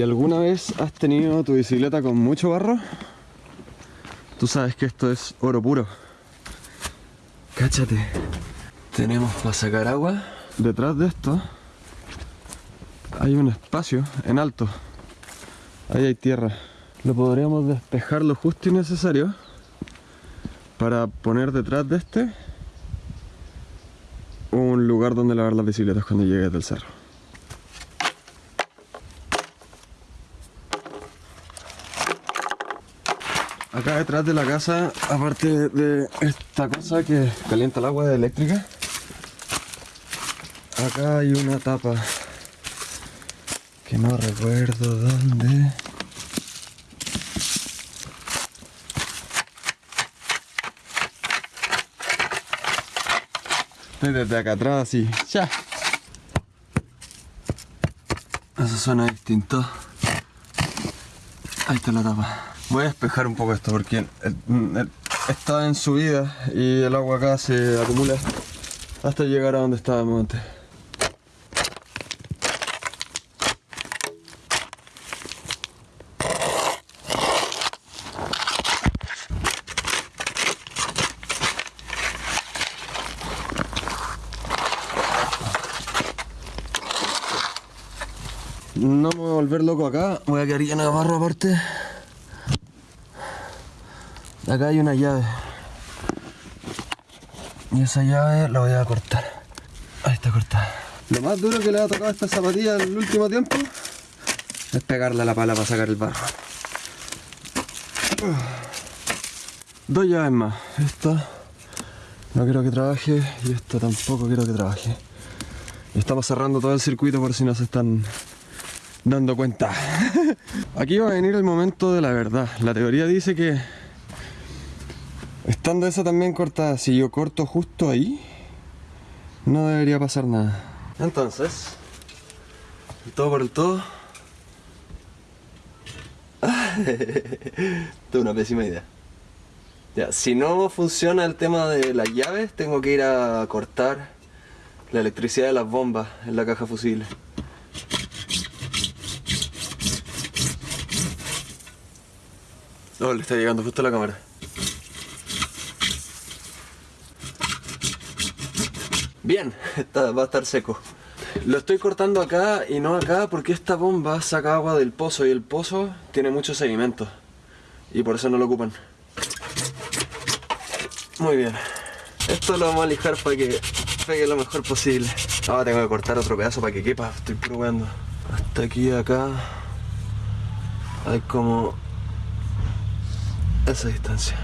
Si alguna vez has tenido tu bicicleta con mucho barro, tú sabes que esto es oro puro. Cáchate. Tenemos para sacar agua. Detrás de esto hay un espacio en alto. Ahí hay tierra. Lo podríamos despejar lo justo y necesario para poner detrás de este un lugar donde lavar las bicicletas cuando llegues del cerro. Detrás de la casa, aparte de esta cosa que calienta el agua eléctrica, acá hay una tapa que no recuerdo dónde. Desde acá atrás y ya. Eso suena distinto. Ahí está la tapa. Voy a despejar un poco esto porque está en subida y el agua acá se acumula hasta llegar a donde estábamos antes. No me voy a volver loco acá, voy a quedar lleno de barro aparte. Acá hay una llave. Y esa llave la voy a cortar. Ahí está cortada. Lo más duro que le ha tocado a esta zapatilla en el último tiempo es pegarle a la pala para sacar el barro. Dos llaves más. Esta no quiero que trabaje y esta tampoco quiero que trabaje. Estamos cerrando todo el circuito por si no se están dando cuenta. Aquí va a venir el momento de la verdad. La teoría dice que Estando esa también cortada, si yo corto justo ahí, no debería pasar nada. Entonces, todo por el todo. Tuve una pésima idea. Ya, si no funciona el tema de las llaves, tengo que ir a cortar la electricidad de las bombas en la caja fusible. Oh, le está llegando justo a la cámara. Bien, va a estar seco. Lo estoy cortando acá y no acá porque esta bomba saca agua del pozo y el pozo tiene mucho sedimento. Y por eso no lo ocupan. Muy bien. Esto lo vamos a lijar para que pegue lo mejor posible. Ahora tengo que cortar otro pedazo para que quepa, estoy probando. Hasta aquí acá hay como esa distancia.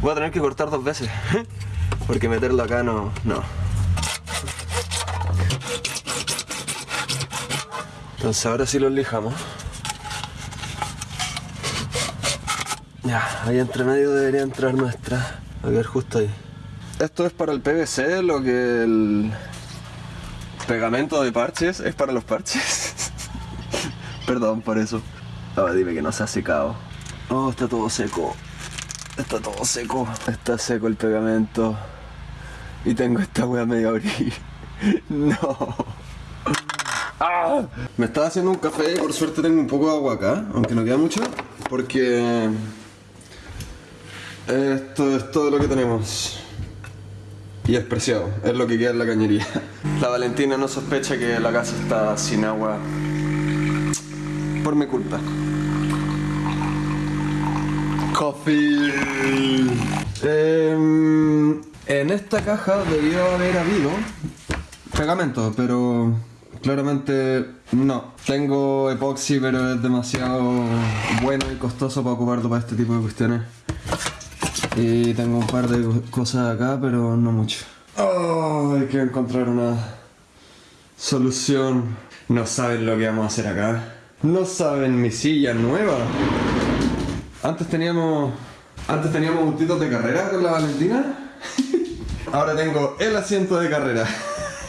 Voy a tener que cortar dos veces porque meterlo acá no, no. Entonces ahora sí lo lijamos. Ya, ahí entre medio debería entrar nuestra. A ver, justo ahí. Esto es para el PVC, lo que el pegamento de parches es para los parches. Perdón por eso. Ahora dime que no se ha secado. Oh, está todo seco. Está todo seco. Está seco el pegamento. Y tengo esta wea medio abrir. no. ¡Ah! Me estaba haciendo un café por suerte tengo un poco de agua acá, aunque no queda mucho, porque esto es todo lo que tenemos. Y es preciado, es lo que queda en la cañería. La Valentina no sospecha que la casa está sin agua por mi culpa. Coffee. Em, en esta caja debió haber habido pegamento, pero Claramente no. Tengo epoxi, pero es demasiado bueno y costoso para ocuparlo para este tipo de cuestiones. Y tengo un par de cosas acá, pero no mucho. Oh, hay que encontrar una solución. No saben lo que vamos a hacer acá. No saben mi silla nueva. Antes teníamos... Antes teníamos un de carrera con la Valentina. Ahora tengo el asiento de carrera.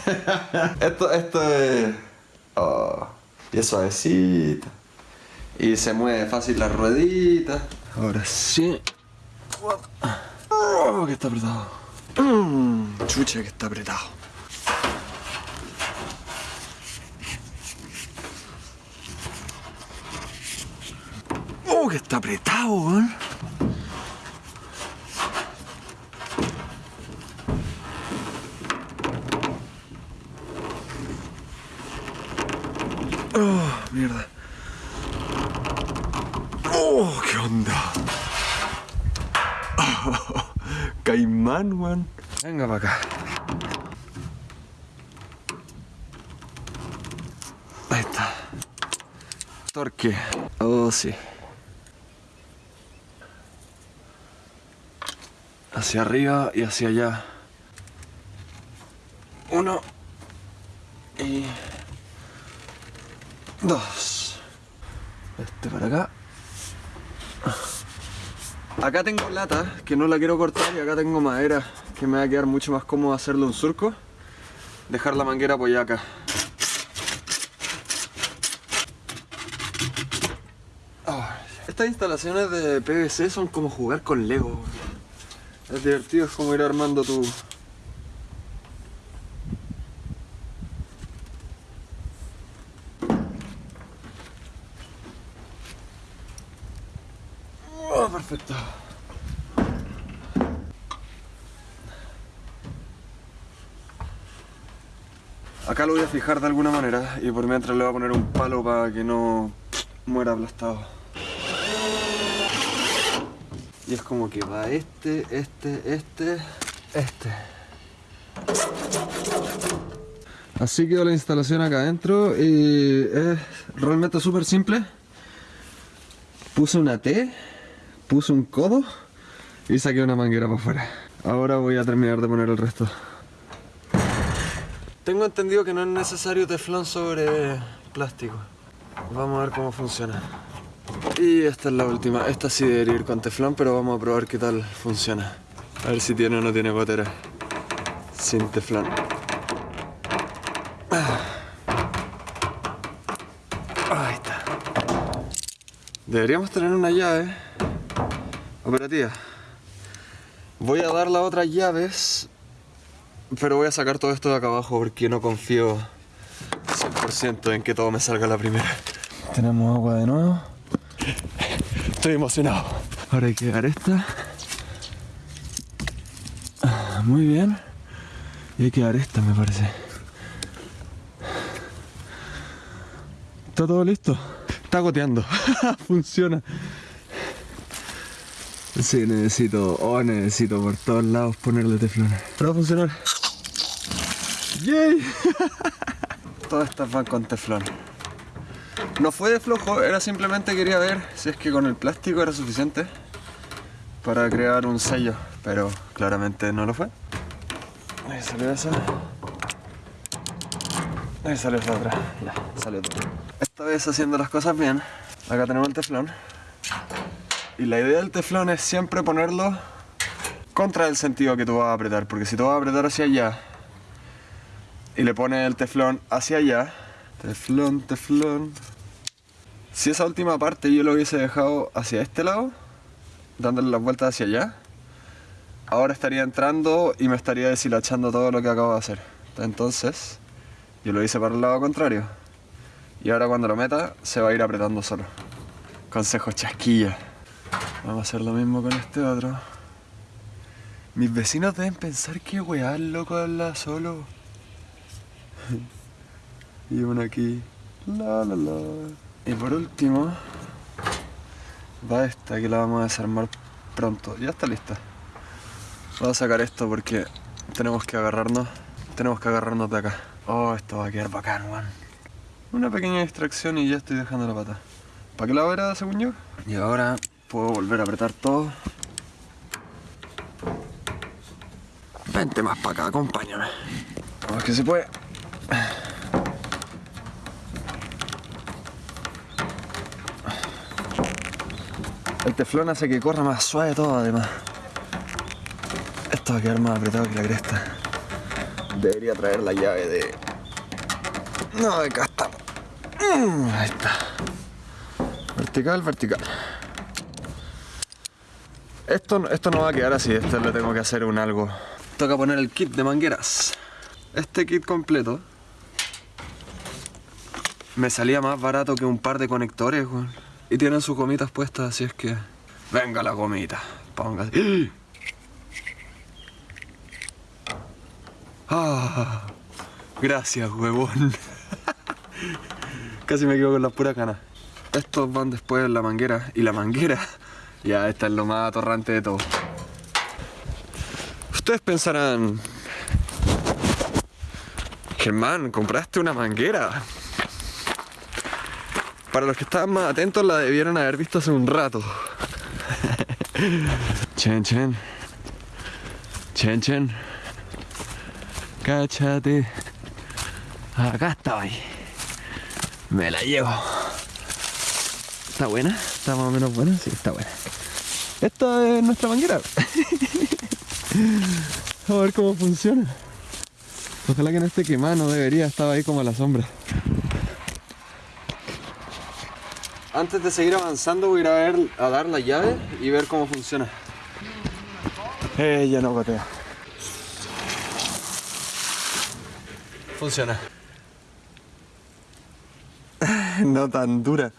esto, esto es... Oh, y es suavecita. Y se mueve fácil la ruedita. Ahora sí. Oh, que está apretado. Mm, chucha que está apretado. que está apretado, weón. Oh, mierda. Oh, qué onda. Caimán, weón. Venga para acá. Ahí está. Torque. Oh, sí. Hacia arriba y hacia allá. Uno. Y... Dos. Este para acá. Acá tengo lata, que no la quiero cortar, y acá tengo madera, que me va a quedar mucho más cómodo hacerle un surco. Dejar la manguera apoyada acá. Ah, Estas instalaciones de PVC son como jugar con Lego. Es divertido, es como ir armando tu... Oh, perfecto. Acá lo voy a de alguna manera y por mientras le voy a poner un palo para que no muera aplastado. Y es como que va este, este, este, este. Así quedó la instalación acá adentro y es realmente súper simple. Puse una T, puse un codo y saqué una manguera para afuera. Ahora voy a terminar de poner el resto. Tengo entendido que no es necesario teflón sobre plástico. Vamos a ver cómo funciona. Y esta es la última. Esta sí debería ir con teflón, pero vamos a probar qué tal funciona. A ver si tiene o no tiene gotera. Sin teflón. Ah. Ahí está. Deberíamos tener una llave operativa. Voy a dar las otras llaves, pero voy a sacar todo esto de acá abajo porque no confío 100% en que todo me salga la primera. Tenemos agua de nuevo. Estoy emocionado. Ahora hay que dar esta. Muy bien. Y hay que dar esta, me parece. Está todo listo. Está goteando. Funciona. Sí, necesito, oh, necesito por todos lados ponerle teflón. Pero va a funcionar. ¡Yay! Todas estas van con teflón. No fue de flojo, era simplemente quería ver si es que con el plástico era suficiente para crear un sello, pero claramente no lo fue. Ahí salió esa. Ahí salió esta otra. Ya, salió todo. Esta vez haciendo las cosas bien. Acá tenemos el teflón. Y la idea del teflón es siempre ponerlo contra el sentido que tú vas a apretar. Porque si tú vas a apretar hacia allá y le pones el teflón hacia allá, teflón, teflón. Si esa última parte yo lo hubiese dejado hacia este lado, dándole las vueltas hacia allá, ahora estaría entrando y me estaría deshilachando todo lo que acabo de hacer. Entonces, yo lo hice para el lado contrario. Y ahora cuando lo meta, se va a ir apretando solo. Consejo chasquilla. Vamos a hacer lo mismo con este otro. Mis vecinos deben pensar que weá loco habla solo. Y uno aquí. La la la. Y por último, va esta que la vamos a desarmar pronto. Ya está lista. Voy a sacar esto porque tenemos que agarrarnos. Tenemos que agarrarnos de acá. Oh, esto va a quedar bacán, weón. Una pequeña distracción y ya estoy dejando la pata. ¿Para qué lado era según yo? Y ahora puedo volver a apretar todo. Vente más para acá, acompáñame. Vamos que se puede. Teflón hace que corra más suave todo además. Esto va a quedar más apretado que la cresta. Debería traer la llave de... No, acá Mm, Ahí está. Vertical, vertical. Esto, esto no va a quedar así, esto le tengo que hacer un algo. Toca poner el kit de mangueras. Este kit completo me salía más barato que un par de conectores. Y tienen sus gomitas puestas, así es que... Venga la gomita, póngase. Ah, gracias, huevón. Casi me quedo con las puras canas. Estos van después en la manguera. Y la manguera, ya esta es lo más atorrante de todo. Ustedes pensarán... Germán, compraste una manguera. Para los que estaban más atentos la debieron haber visto hace un rato. chen, chen. Chen, chen. Cáchate. Acá estoy. Me la llevo. ¿Está buena? ¿Está más o menos buena? Sí, está buena. Esta es nuestra manguera. a ver cómo funciona. Ojalá que no esté quemada, no debería, estaba ahí como a la sombra. Antes de seguir avanzando voy a ir a, ver, a dar la llave y ver cómo funciona. Eh, ya no gotea. Funciona. no tan dura.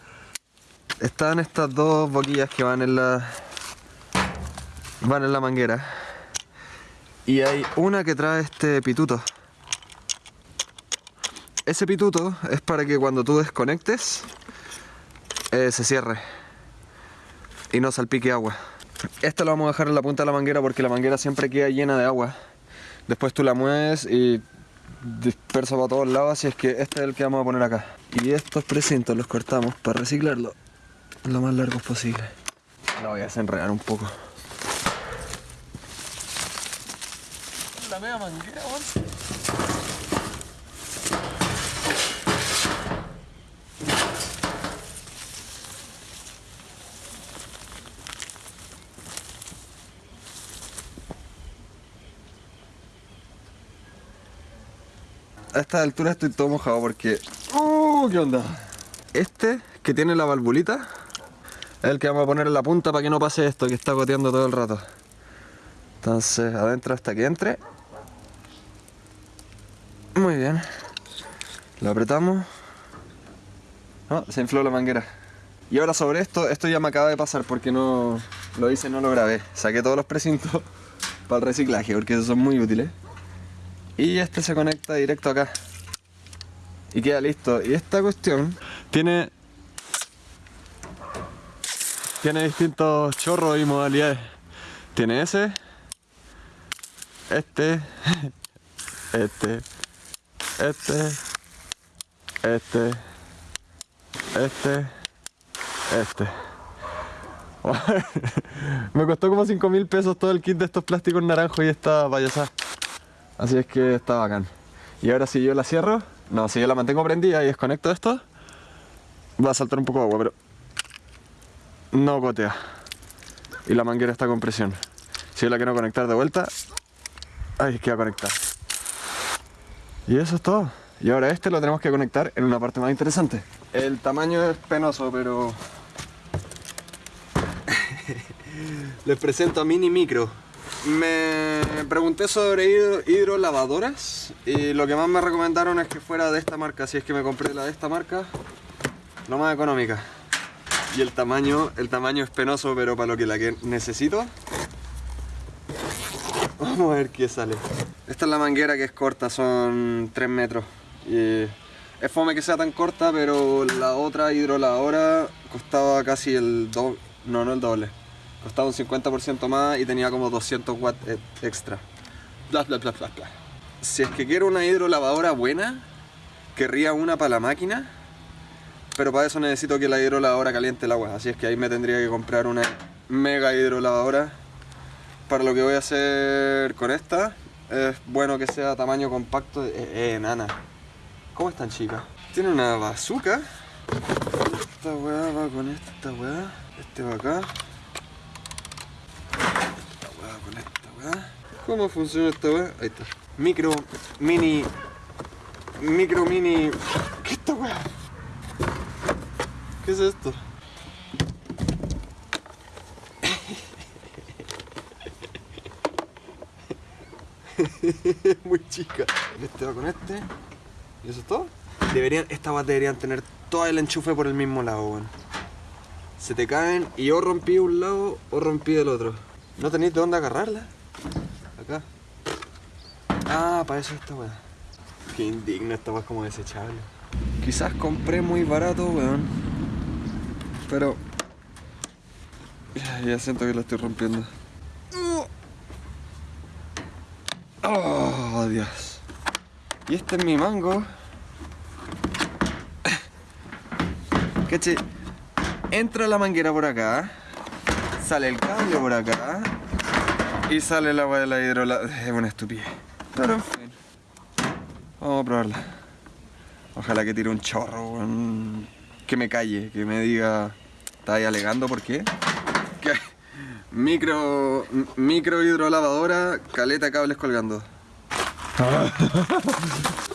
Están estas dos boquillas que van en la van en la manguera. Y hay una que trae este pituto. Ese pituto es para que cuando tú desconectes eh, se cierre y no salpique agua. Esta lo vamos a dejar en la punta de la manguera porque la manguera siempre queda llena de agua. Después tú la mueves y dispersa para todos lados, así es que este es el que vamos a poner acá. Y estos precintos los cortamos para reciclarlo lo más largos posible. Lo voy a desenredar un poco. La media manguera, a esta altura estoy todo mojado porque... ¡Uh! ¿Qué onda? Este, que tiene la valvulita, es el que vamos a poner en la punta para que no pase esto que está goteando todo el rato. Entonces, adentro hasta que entre. Muy bien. Lo apretamos. No, se infló la manguera. Y ahora sobre esto, esto ya me acaba de pasar porque no lo hice, no lo grabé. Saqué todos los precintos para el reciclaje porque esos son muy útiles y este se conecta directo acá. Y queda listo. Y esta cuestión tiene tiene distintos chorros y modalidades. Tiene ese este este este este este este. Me costó como 5 mil pesos todo el kit de estos plásticos naranjos y esta payasada Así es que está bacán. Y ahora si yo la cierro, no, si yo la mantengo prendida y desconecto esto, va a saltar un poco de agua, pero no gotea. Y la manguera está con presión. Si yo la quiero conectar de vuelta, ahí queda conectar. Y eso es todo. Y ahora este lo tenemos que conectar en una parte más interesante. El tamaño es penoso, pero... Les presento a Mini Micro. Me pregunté sobre hidrolavadoras y lo que más me recomendaron es que fuera de esta marca, si es que me compré la de esta marca, lo más económica. Y el tamaño, el tamaño es penoso, pero para lo que la que necesito. Vamos a ver qué sale. Esta es la manguera que es corta, son 3 metros. Es fome que sea tan corta, pero la otra hidrolavadora costaba casi el doble, no, no el doble costaba un 50% más y tenía como 200 watts e- extra. Bla, bla, bla, bla, bla. Si es que quiero una hidrolavadora buena, querría una para la máquina, pero para eso necesito que la hidrolavadora caliente el agua, así es que ahí me tendría que comprar una mega hidrolavadora. Para lo que voy a hacer con esta, es bueno que sea tamaño compacto. Eh, eh nana. ¿Cómo están chicas? Tiene una bazooka. Esta weá va con esta weá. Este va acá. ¿Cómo funciona esta weá? Ahí está. Micro, mini, micro, mini... ¿Qué es esta weá? ¿Qué es esto? Muy chica. Este va con este. ¿Y eso es todo? Deberían, estas weas deberían tener todo el enchufe por el mismo lado, weón. se te caen y o rompí un lado o rompí el otro. ¿No tenéis de dónde agarrarla? Acá. Ah, para eso esta weá. Qué indigno, esta weá es como desechable. Quizás compré muy barato, weón. Pero... Ya, siento que la estoy rompiendo. Oh, Dios. Y este es mi mango. Caché. Entra la manguera por acá. Sale el cambio por acá. Y sale el agua de la hidrola. Es una estupidez. Pero. Vamos a probarla. Ojalá que tire un chorro. Que me calle, que me diga. ¿Está ahí alegando por qué? Que micro. micro hidrolavadora, caleta cables colgando.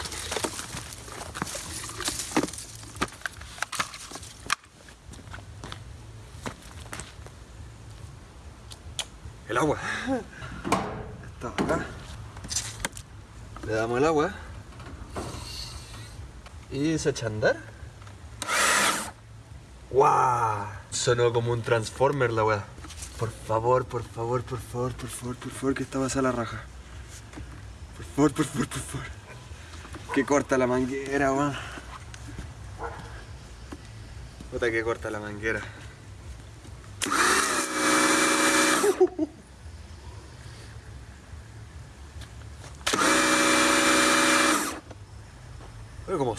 El agua. Está acá. Le damos el agua. Y se echa a. ¡Guau! Sonó como un transformer la weá. Por favor, por favor, por favor, por favor, por favor, que esta va a la raja. Por favor, por favor, por favor. Que corta la manguera, weón. Puta que corta la manguera.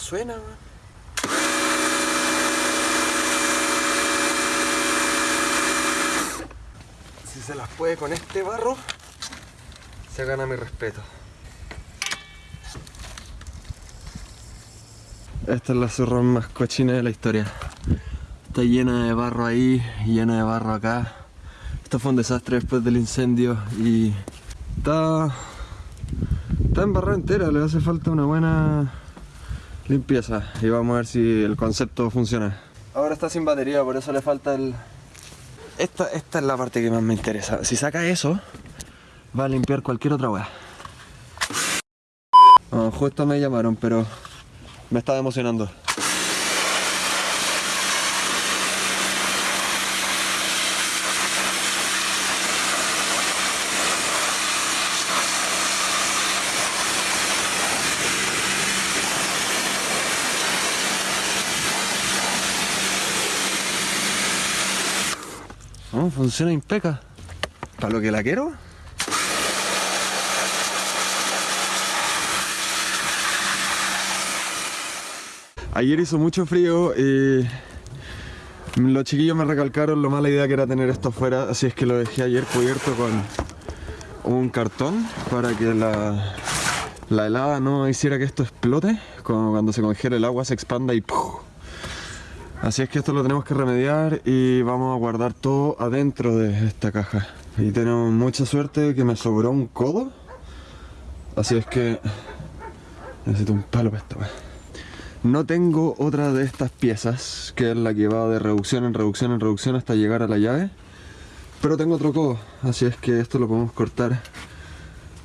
Suena. Si se las puede con este barro, se gana mi respeto. Esta es la zorra más cochina de la historia. Está llena de barro ahí, llena de barro acá. Esto fue un desastre después del incendio y está, está embarrada entera, le hace falta una buena limpieza y vamos a ver si el concepto funciona. Ahora está sin batería, por eso le falta el... Esta, esta es la parte que más me interesa. Si saca eso, va a limpiar cualquier otra weá. Oh, justo me llamaron, pero me estaba emocionando. No, funciona impeca. Para lo que la quiero. Ayer hizo mucho frío y los chiquillos me recalcaron lo mala idea que era tener esto afuera, así es que lo dejé ayer cubierto con un cartón para que la, la helada no hiciera que esto explote, como cuando se congela el agua se expanda y ¡puf! Así es que esto lo tenemos que remediar y vamos a guardar todo adentro de esta caja. Y tenemos mucha suerte que me sobró un codo. Así es que necesito un palo para wea. No tengo otra de estas piezas, que es la que va de reducción en reducción en reducción hasta llegar a la llave. Pero tengo otro codo, así es que esto lo podemos cortar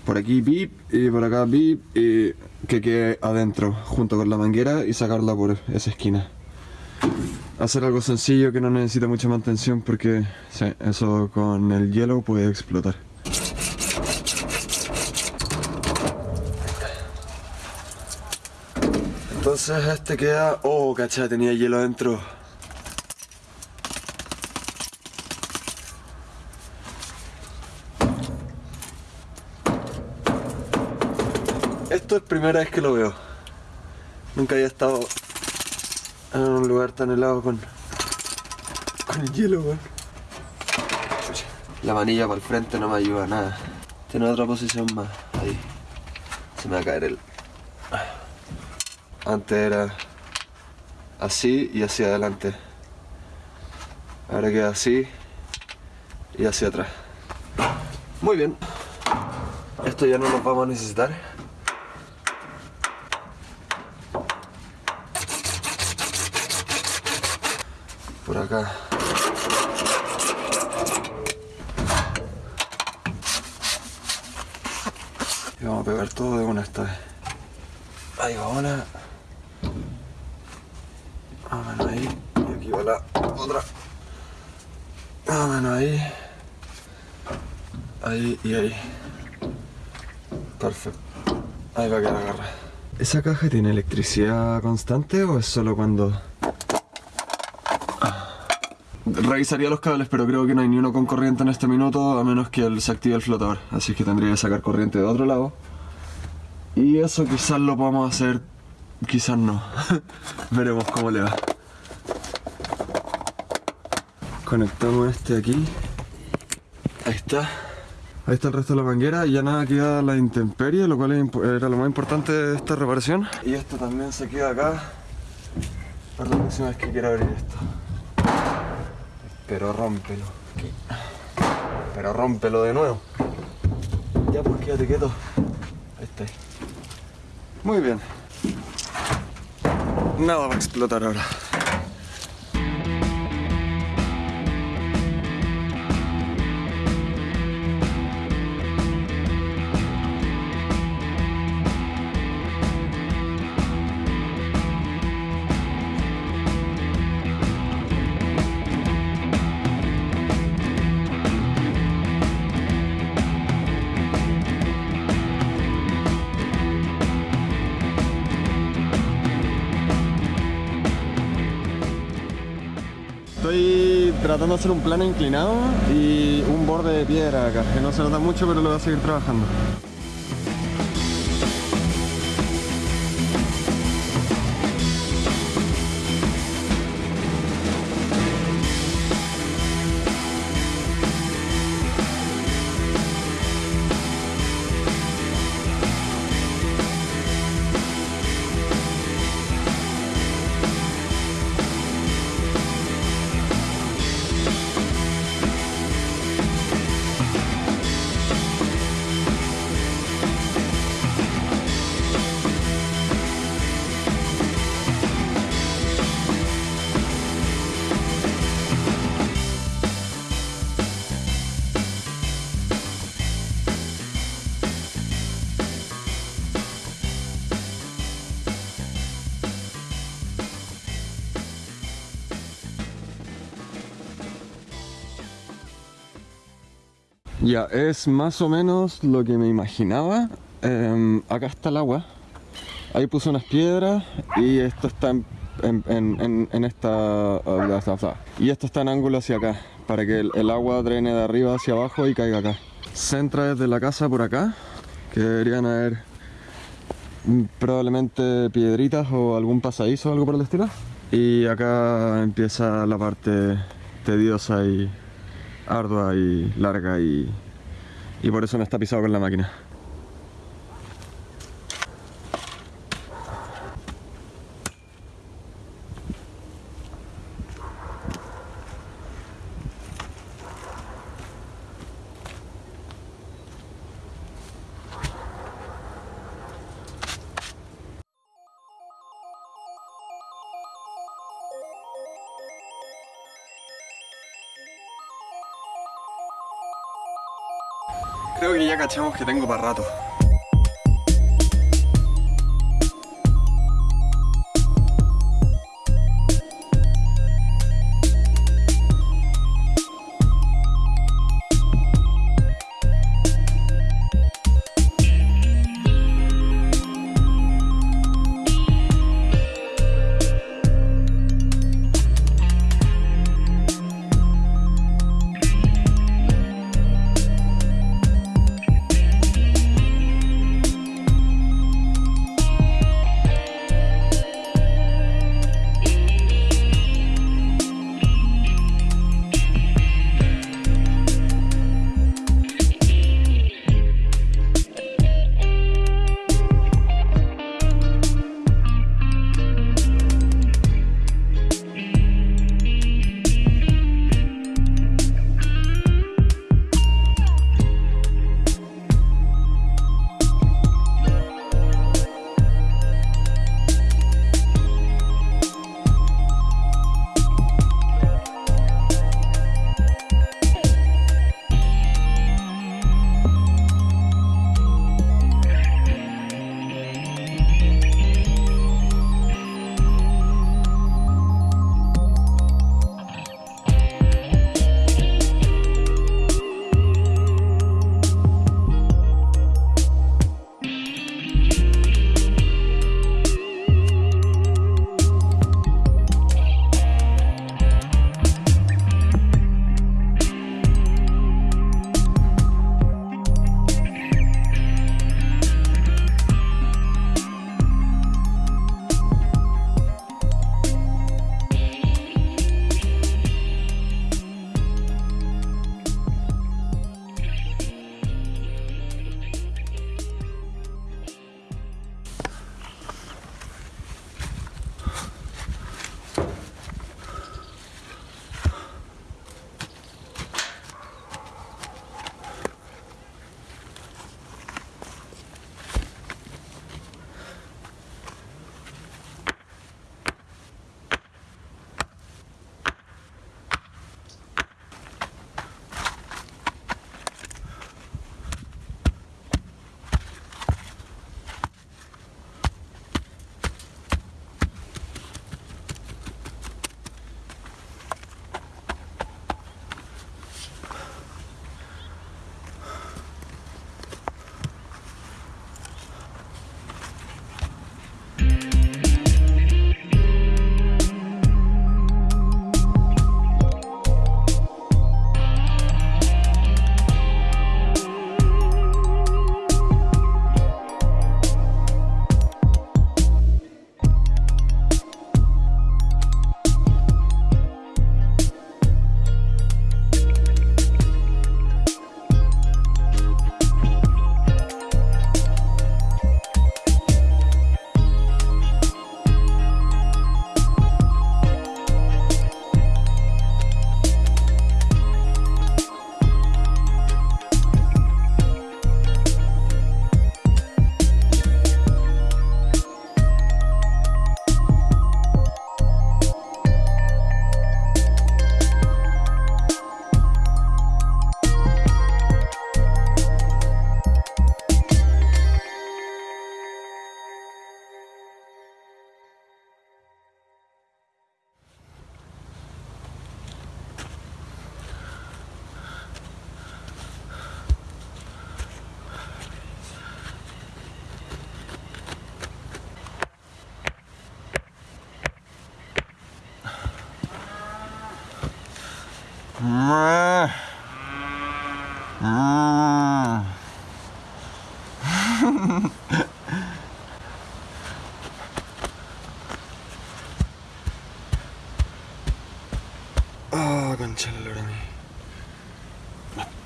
por aquí bip y por acá bip y que quede adentro junto con la manguera y sacarla por esa esquina hacer algo sencillo que no necesita mucha mantención porque eso con el hielo puede explotar. Entonces este queda... Oh, cacha, tenía hielo adentro. Esto es primera vez que lo veo. Nunca había estado en un lugar tan helado con, con el hielo. La manilla para el frente no me ayuda nada. Tiene otra posición más. Ahí. Se me va a caer el... Antes era así y hacia adelante. Ahora queda así y hacia atrás. Muy bien. Esto ya no lo vamos a necesitar. Acá. Y vamos a pegar todo de una esta vez. Ahí va una. Vamos ahí. Y aquí va la otra. Menos ahí. Ahí y ahí. Perfecto. Ahí va a quedar agarrada. ¿Esa caja tiene electricidad constante o es solo cuando...? Revisaría los cables, pero creo que no hay ni uno con corriente en este minuto, a menos que se active el flotador. Así que tendría que sacar corriente de otro lado. Y eso quizás lo podamos hacer, quizás no. Veremos cómo le va. Conectamos este aquí. Ahí está. Ahí está el resto de la manguera y ya nada queda la intemperie, lo cual era lo más importante de esta reparación. Y esto también se queda acá para la próxima vez que quiera abrir esto. Pero rómpelo. Pero rómpelo de nuevo. Ya pues quédate quieto. Ahí está. Muy bien. Nada va a explotar ahora. Tratando de hacer un plano inclinado y un borde de piedra acá, que no se nota mucho pero lo voy a seguir trabajando. Es más o menos lo que me imaginaba. Em, acá está el agua. Ahí puse unas piedras y esto está en, esta... Y esto está en ángulo hacia acá, para que el, agua drene de arriba hacia abajo y caiga acá. Se entra desde la casa por acá, que deberían haber probablemente piedritas o algún pasadizo o algo por el estilo. Y acá empieza la parte tediosa y ardua y larga y, y por eso no está pisado con la máquina. Cachamos que tengo para rato.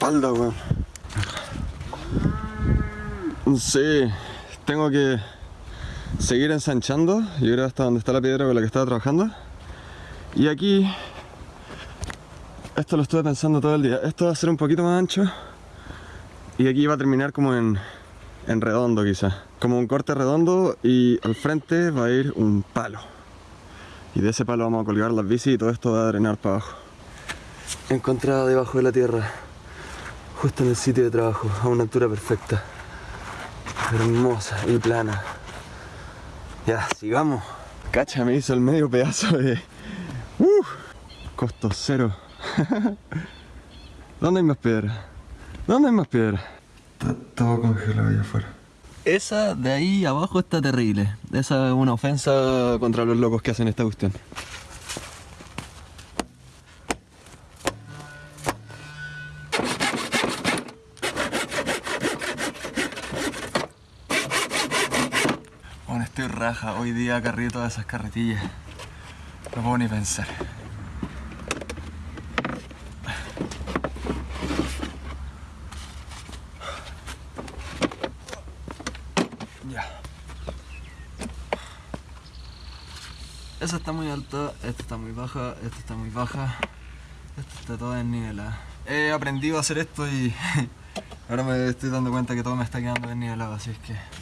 Espalda. Sí, tengo que seguir ensanchando. Yo creo hasta donde está la piedra con la que estaba trabajando. Y aquí, esto lo estuve pensando todo el día. Esto va a ser un poquito más ancho. Y aquí va a terminar como en, redondo, quizá. Como un corte redondo y al frente va a ir un palo. Y de ese palo vamos a colgar las bicis y todo esto va a drenar para abajo. Encontrado debajo de la tierra, justo en el sitio de trabajo, a una altura perfecta. Hermosa y plana. Ya, sigamos. Cacha, me hizo el medio pedazo de... ¡Uh! Costo cero. ¿Dónde hay más piedra? ¿Dónde hay más piedra? Está todo congelado allá afuera. Esa de ahí abajo está terrible. Esa es una ofensa contra los locos que hacen esta cuestión. Hoy día cargué todas esas carretillas. No puedo ni pensar. Ya. Esa está muy alta, esta está muy baja, esta está muy baja, esta está toda desnivelada. He aprendido a hacer esto y ahora me estoy dando cuenta que todo me está quedando desnivelado, así es que...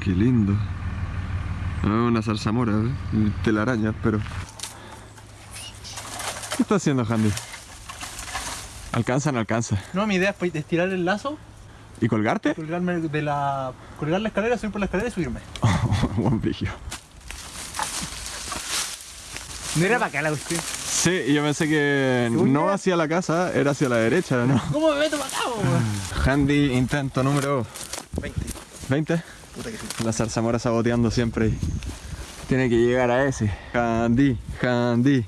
Qué lindo. Ah, una zarzamora, ¿eh? telaraña, pero... ¿Qué está haciendo Handy? ¿Alcanza o no alcanza? No, mi idea es pues, estirar el lazo, ¿Y colgarte? colgarme de la, colgar la escalera, subir por la escalera y subirme. Buen brillo. No era para acá la cuestión. Sí, y yo pensé que no hacia la casa, era hacia la derecha, ¿no? ¿Cómo me meto para acá? Handy intento número 20. 20. Puta que sí. La zarzamora saboteando siempre. y Tiene que llegar a ese. Handy, Handy.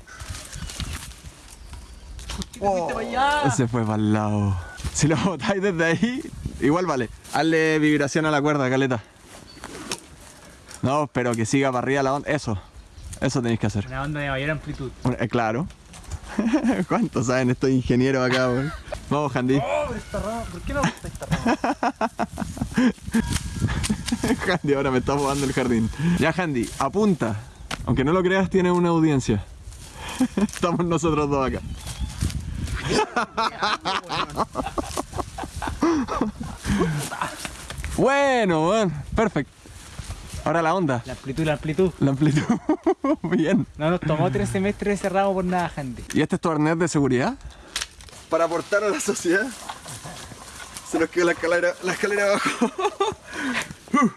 Ese fue para el lado. Si lo botáis desde ahí, igual vale. Hazle vibración a la cuerda, caleta. No, pero que siga para arriba la onda. Eso. Eso tenéis que hacer. Una onda de mayor amplitud. Eh, claro. ¿Cuántos saben estos ingenieros acá, weón? Vamos, Handy. Oh, rama, ¿por qué no me gusta esta rama? Handy ahora me está jugando el jardín. Ya, Handy, apunta. Aunque no lo creas, tiene una audiencia. Estamos nosotros dos acá. bueno, bueno, perfecto. Ahora la onda, La amplitud, la amplitud. la amplitud. Bien. No nos tomó tres semestres cerrados por nada, Handy. ¿Y este es tu arnés de seguridad? Para aportar a la sociedad. Se nos quedó la escalera, la escalera abajo.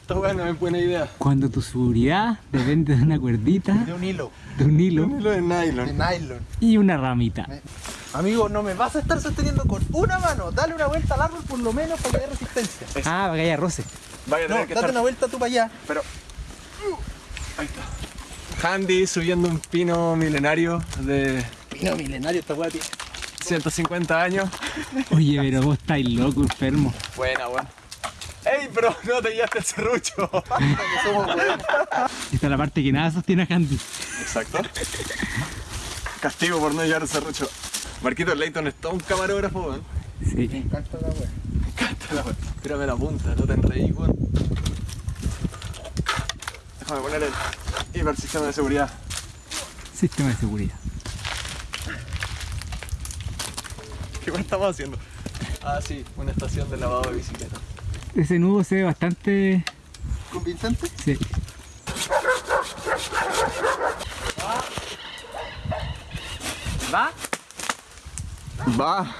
Esta weá no es buena idea. Cuando tu seguridad depende de una cuerdita, De un hilo. de un hilo Un hilo de De nylon. nylon. y una ramita. Amigo, no me vas a estar sosteniendo con una mano. Dale una vuelta al árbol por lo menos para que haya resistencia. Ah, para que haya roce. Vaya a No, tener que date estar- una vuelta tú para allá. Pero. Ahí está. Handy subiendo un pino milenario de Pino milenario esta weá tiene. 150 años. Oye, pero vos estáis loco, enfermo. Buena, weón. ¡Ey, bro! No te llevaste el serrucho. Esta es la parte que nada sostiene a Handy. Exacto. Castigo por no llevar el serrucho. Marquito Leighton es todo un camarógrafo, weón. Sí. Me encanta la weá. Me encanta la weón. Tírame la punta, no te enreí, weón. Déjame poner el hipersistema de seguridad. Sistema de seguridad. ¿Qué más estamos haciendo? Ah, sí, una estación de lavado de bicicleta. Ese nudo se ve bastante. ¿Convincente? Sí. ¿Va? Va.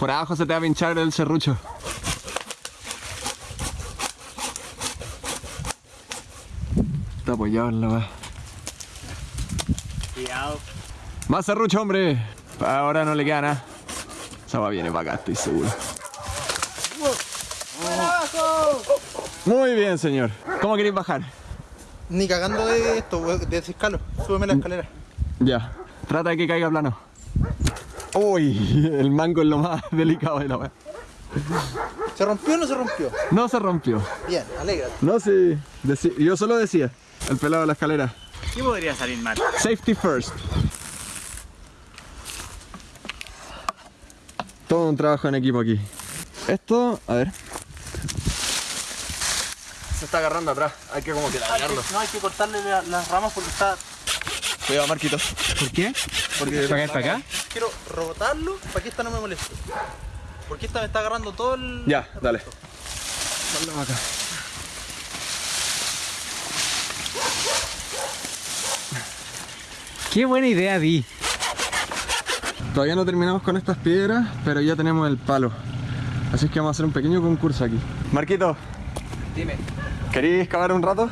Por abajo se te va a pinchar el serrucho. Está apoyado en la va. Cuidado. Más serrucho, hombre. Ahora no le queda nada. Esa va viene para acá, estoy seguro. Muy bien, señor. ¿Cómo queréis bajar? Ni cagando de esto, de ese escalo. Súbeme la escalera. Ya. Trata de que caiga plano. Uy, el mango es lo más delicado de la weá. ¿Se rompió o no se rompió? No se rompió. Bien, alégrate. No, sí. deci- yo solo decía. El pelado de la escalera. ¿Qué podría salir mal? Safety first. Todo un trabajo en equipo aquí. Esto, a ver. Se está agarrando atrás. Hay que como que dañarlo. No, hay que cortarle la- las ramas porque está. Cuidado, Marquitos. ¿Por qué? Porque ¿Para acá para acá? Quiero rebotarlo para que esta no me moleste. Porque esta me está agarrando todo el. Ya, dale. Dale acá. Qué buena idea di. Todavía no terminamos con estas piedras, pero ya tenemos el palo. Así es que vamos a hacer un pequeño concurso aquí. Marquito, Dime. ¿queréis cavar un rato?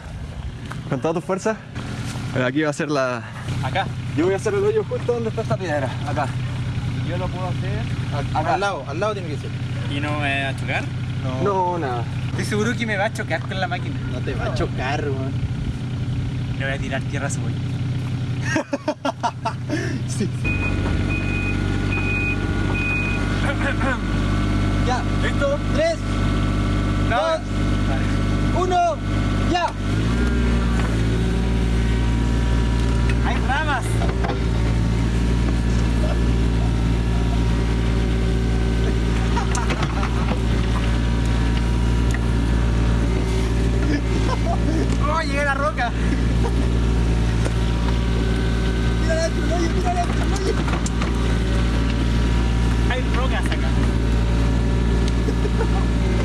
¿Con todas tus fuerzas? Aquí va a ser la... Acá. Yo voy a hacer el hoyo justo donde está esta piedra. Acá. Yo lo puedo hacer. Acá. Al lado, al lado tiene que ser. ¿Y no me va a chocar? No, nada. Estoy seguro que me va a chocar con la máquina. No te va a chocar, weón. Le voy a tirar tierra a su güey. Ya. ¿Listo? Tres, dos, uno, ya. ¡Hay ramas! ¡Oh, llegué a la roca! Mira el hoyo, mira el hoyo. Hay rocas acá.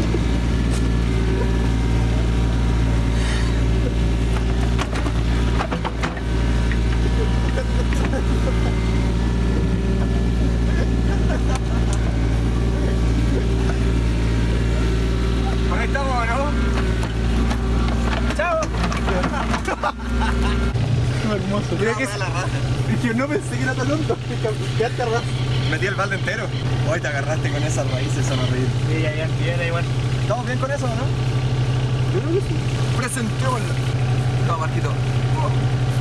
Por ahí estamos, ¿no? ¡Chao! Hermoso. Creo que es... Yo no pensé que era tan hondo. Quedaste a ras. Metí el balde entero. Hoy te agarraste con esas raíces, son horribles. Sí, ya, ya, ya, igual. ¿Estamos bien con eso, no? Yo creo que sí. Presentémoslo. No, Marquito.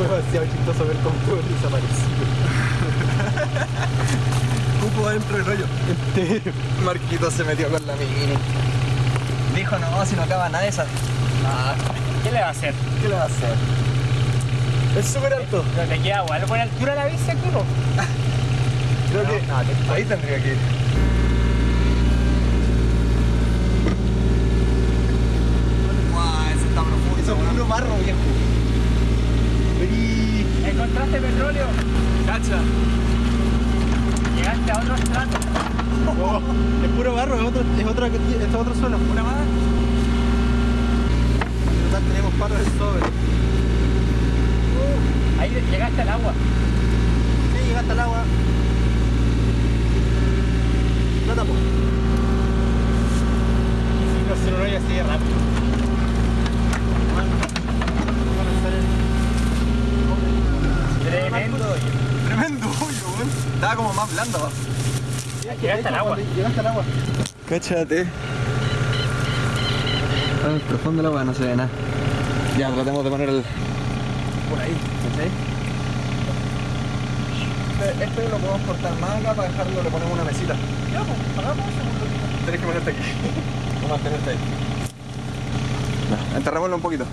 Fue demasiado chistoso ver cómo todo desapareció. Cupo dentro del. Entero. Marquito se metió con la mini. Dijo, no, si no acaba nada de esa. Ah, ¿Qué le va a hacer? ¿qué le va a hacer? Es súper alto. ¿No te queda igual por altura la bici, culo? Creo que ahí tendría que ir. Guau, ese está profundo. Eso es puro barro, viejo. Encontraste petróleo. Cacha. Llegaste a otro estrato. Oh, es puro barro, es otro, es otro, es otro suelo. ¿Una más? En total tenemos palos de sobre. Ahí llegaste al agua. Sí, llegaste al agua. No tapo. Y si no se lo voy así de rápido. Tremendo. Tremendo hoyo, weón. Estaba como más blando. Llegaste al agua. Llegaste al agua. Cáchate. En el profundo del agua no se ve nada. Ya, tratemos de poner el. Por ahí, ¿cachai? Este, este lo podemos cortar más acá para dejarlo, le ponemos una mesita. Ya, pues, hagamos eso. Tienes que ponerte aquí. O mantenerte ahí. No, enterrémoslo un poquito.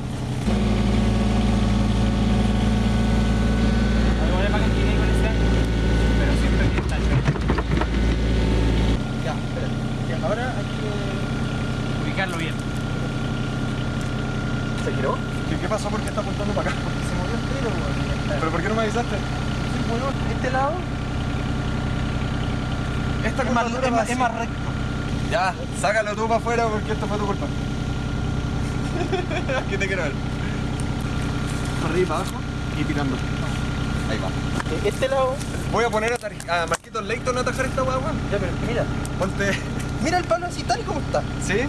Algo de paquetilla con ese. Pero siempre que está chueco. Ya, espera. Ya, ahora hay que pasó? ¿Por qué está apuntando para acá? Porque se movió entero, weón. ¿Pero por qué no me avisaste? Sí, weón, este lado Esta es más, es más, así. es más recto. Ya, sácalo tú para afuera porque esto fue tu culpa. Aquí te quiero ver. Para arriba, para abajo y tirando. Ahí va. Eh, Este lado, Voy a poner a, a Marquitos Leighton a atajar esta hueá, weón. ya, pero mira, Ponte. mira el palo así tal y como está. ¿Sí?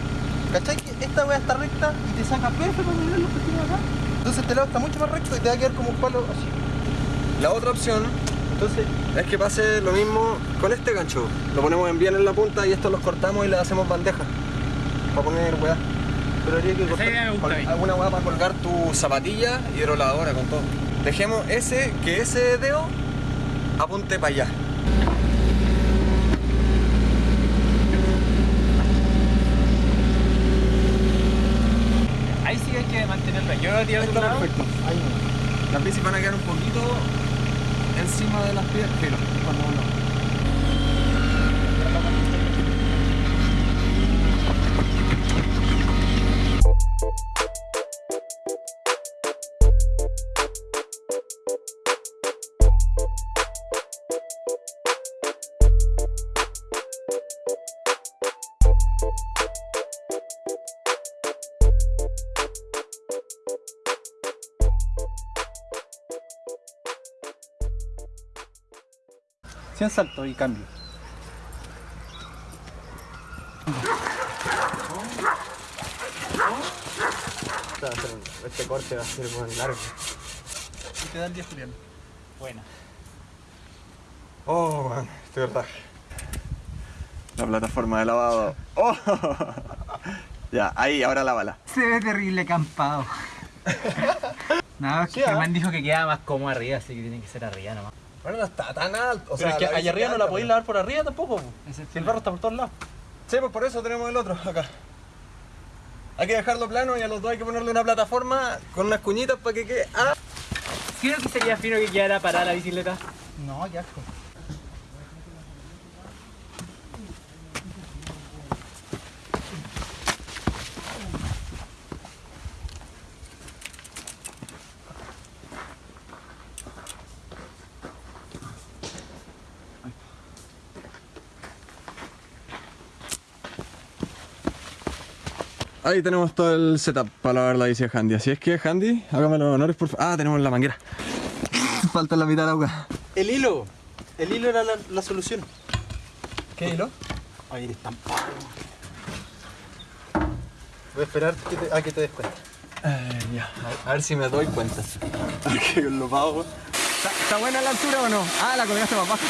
¿Cachai? Que esta weá está recta y te saca perfecto para mirar los que tiene acá. Entonces este lado está mucho más recto y te va a quedar como un palo así. La otra opción Entonces, es que pase lo mismo con este gancho. Lo ponemos en bien en la punta y esto los cortamos y le hacemos bandeja. Para poner weá. pero habría que cortar. Alguna weá para colgar tu zapatilla y hidrolavadora con todo. Dejemos ese, que ese dedo apunte para allá. Ahí sí hay que mantenerlo. Yo lo tiro Está lado. perfecto. Ahí. Las bicis van a quedar un poquito encima de las piedras. Filo, cuando uno. Sin salto y cambio. Este corte va a ser muy largo. Y te da el día Julián. Bueno. Oh, man, estoy verdad. La plataforma de lavado. Oh. ya, ahí, ahora lávala. Se ve terrible campado. No, es que ¿Qué, ah? Germán dijo que quedaba más cómodo arriba, así que tiene que ser arriba nomás. Bueno, no está tan alto. O Pero sea, es que allá arriba no la podéis pero- lavar por arriba tampoco. po. Si el barro está por todos lados. Sí, pues por eso tenemos el otro acá. Hay que dejarlo plano y a los dos hay que ponerle una plataforma con unas cuñitas para que quede. ¡Ah! Creo que sería fino que quedara parada la bicicleta. No, qué asco. Ahí tenemos todo el setup para lavar la bici de Handy. Así es que, Handy, hágame los honores, por favor. Ah, tenemos la manguera. Falta la mitad del agua. El hilo. El hilo era la, la solución. ¿Qué hilo? Ahí pavo. Voy a esperar que te- a que te des cuenta. ya. A ver si me doy cuenta. que lo pago. ¿Está, está buena la altura o no? Ah, la colgaste más baja.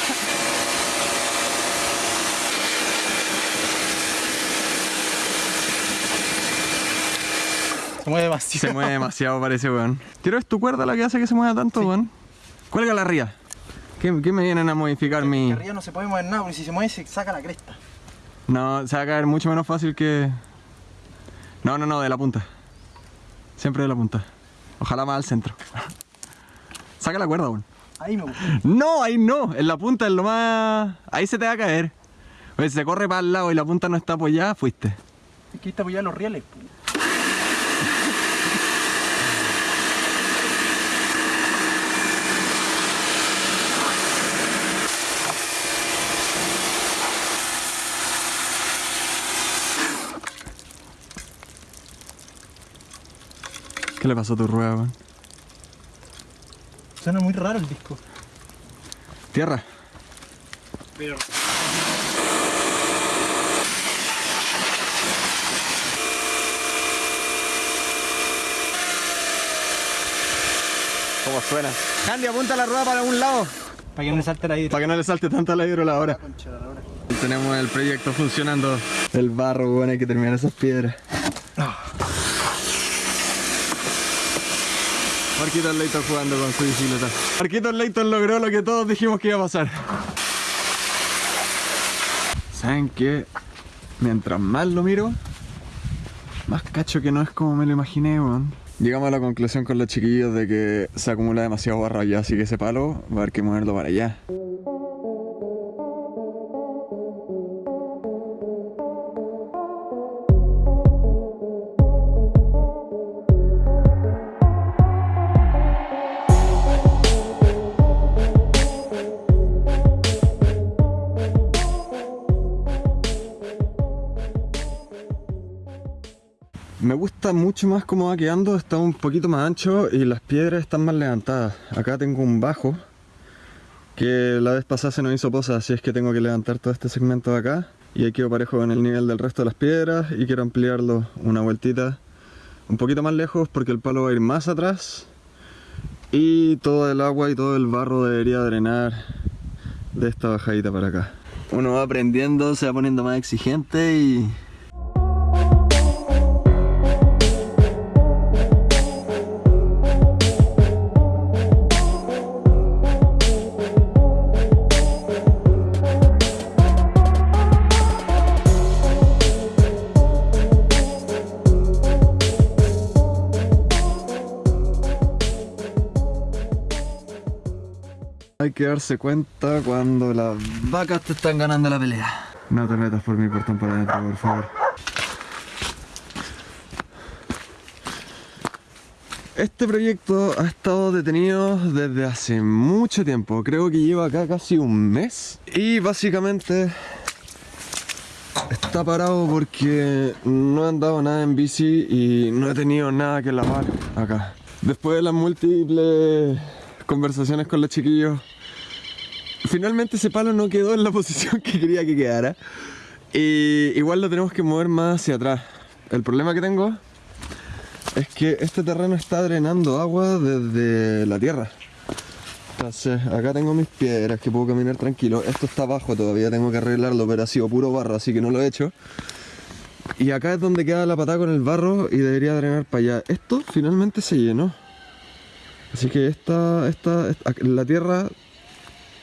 Se mueve demasiado. Se mueve demasiado, parece, weón. Quiero es tu cuerda la que hace que se mueva tanto, weón. Cuelga la ría. ¿Qué, qué me vienen a modificar mi...? Que arriba no se puede mover nada, porque si se mueve se saca la cresta. No, se va a caer mucho menos fácil que... No, no, no, de la punta. Siempre de la punta. Ojalá más al centro. Saca la cuerda, weón. Ahí me gusta. No, ahí no. En la punta es lo más... Ahí se te va a caer. Oye, si se corre para el lado y la punta no está apoyada, fuiste. Es que está apoyado los rieles. po. ¿Qué le pasó a tu rueda, weón? Suena muy raro el disco. Tierra. Pero ¿Cómo suena? Handy, apunta la rueda para algún lado. para que no le salte la hidro. Para que no le salte tanto la de la lora. Tenemos el proyecto funcionando. El barro, bueno, hay que terminar esas piedras. Marquitos Leighton jugando con su bicicleta. Marquitos Leighton logró lo que todos dijimos que iba a pasar. ¿Saben qué? Mientras más lo miro, más cacho que no es como me lo imaginé, weón. Llegamos a la conclusión con los chiquillos de que se acumula demasiado barro allá, así que ese palo va a haber que moverlo para allá. Mucho más cómo va quedando, está un poquito más ancho y las piedras están más levantadas. Acá tengo un bajo que la vez pasada se nos hizo posa, así es que tengo que levantar todo este segmento de acá y quedo parejo con el nivel del resto de las piedras y quiero ampliarlo una vueltita un poquito más lejos porque el palo va a ir más atrás y todo el agua y todo el barro debería drenar de esta bajadita para acá. Uno va aprendiendo, se va poniendo más exigente y que darse cuenta cuando las vacas te están ganando la pelea. No te metas por mi portón para adentro, por favor. Este proyecto ha estado detenido desde hace mucho tiempo. Creo que lleva acá casi un mes. Y básicamente está parado porque no he andado nada en bici y no he tenido nada que lavar acá. Después de las múltiples conversaciones con los chiquillos. Finalmente ese palo no quedó en la posición que quería que quedara. Y igual lo tenemos que mover más hacia atrás. El problema que tengo es que este terreno está drenando agua desde la tierra. Entonces, acá tengo mis piedras que puedo caminar tranquilo. Esto está abajo todavía, tengo que arreglarlo, pero ha sido puro barro, así que no lo he hecho. Y acá es donde queda la patada con el barro y debería drenar para allá. Esto finalmente se llenó. Así que esta, esta, la tierra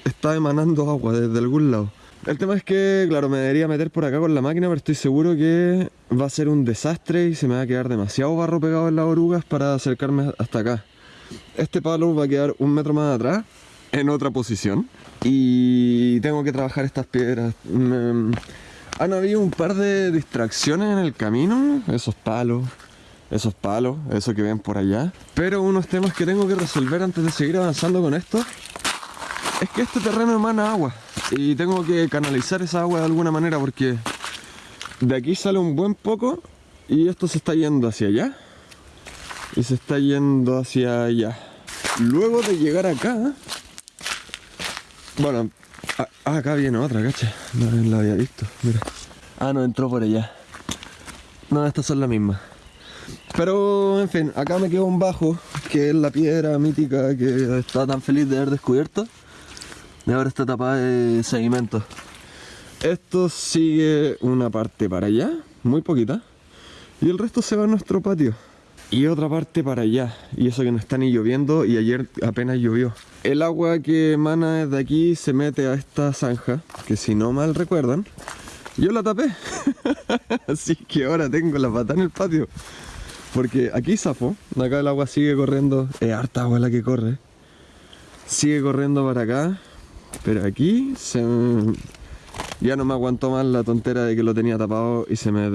está emanando agua desde algún lado. El tema es que, claro, me debería meter por acá con la máquina, pero estoy seguro que va a ser un desastre y se me va a quedar demasiado barro pegado en las orugas para acercarme hasta acá. Este palo va a quedar un metro más atrás, en otra posición, y tengo que trabajar estas piedras. Han habido un par de distracciones en el camino, esos palos, esos palos, eso que ven por allá. Pero unos temas que tengo que resolver antes de seguir avanzando con esto es que este terreno emana agua y tengo que canalizar esa agua de alguna manera porque de aquí sale un buen poco y esto se está yendo hacia allá y se está yendo hacia allá. Luego de llegar acá, bueno, acá viene otra, cacha, no la había visto, mira. Ah, no, entró por allá. No, estas son las mismas. Pero, en fin, acá me quedó un bajo, que es la piedra mítica que está tan feliz de haber descubierto. Y ahora está tapada de sedimento. Esto sigue una parte para allá, muy poquita. Y el resto se va a nuestro patio. Y otra parte para allá. Y eso que no está ni lloviendo y ayer apenas llovió. El agua que emana desde aquí se mete a esta zanja, que si no mal recuerdan, yo la tapé. Así que ahora tengo la pata en el patio. Porque aquí zafo, acá el agua sigue corriendo, es harta agua la que corre. Sigue corriendo para acá, pero aquí ya no me aguantó más la tontera de que lo tenía tapado y se me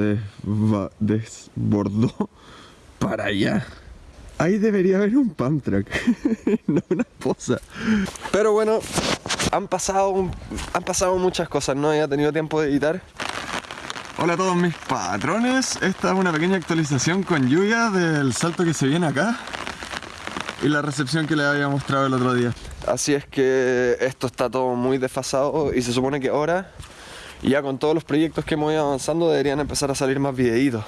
desbordó para allá. Ahí debería haber un pump track, no una poza. Pero bueno, han pasado, han pasado muchas cosas, no había tenido tiempo de editar. Hola a todos mis patrones, esta es una pequeña actualización con lluvia del salto que se viene acá y la recepción que les había mostrado el otro día. Así es que esto está todo muy desfasado y se supone que ahora, ya con todos los proyectos que hemos ido avanzando, deberían empezar a salir más videitos.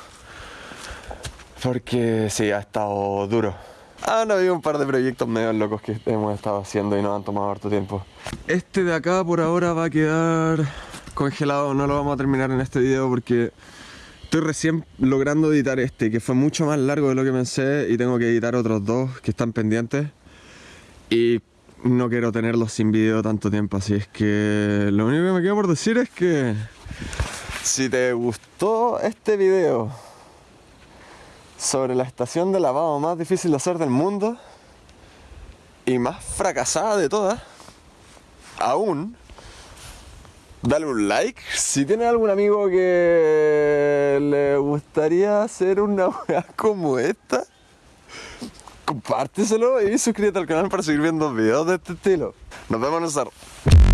Porque sí, ha estado duro. Han habido un par de proyectos medio locos que hemos estado haciendo y nos han tomado harto tiempo. Este de acá por ahora va a quedar congelado, no lo vamos a terminar en este video porque estoy recién logrando editar este, que fue mucho más largo de lo que pensé y tengo que editar otros dos que están pendientes y no quiero tenerlos sin video tanto tiempo, así es que lo único que me queda por decir es que si te gustó este video sobre la estación de lavado más difícil de hacer del mundo y más fracasada de todas, aún dale un like. Si tienes algún amigo que le gustaría hacer una weá como esta, compárteselo y suscríbete al canal para seguir viendo videos de este estilo. Nos vemos en el cerro.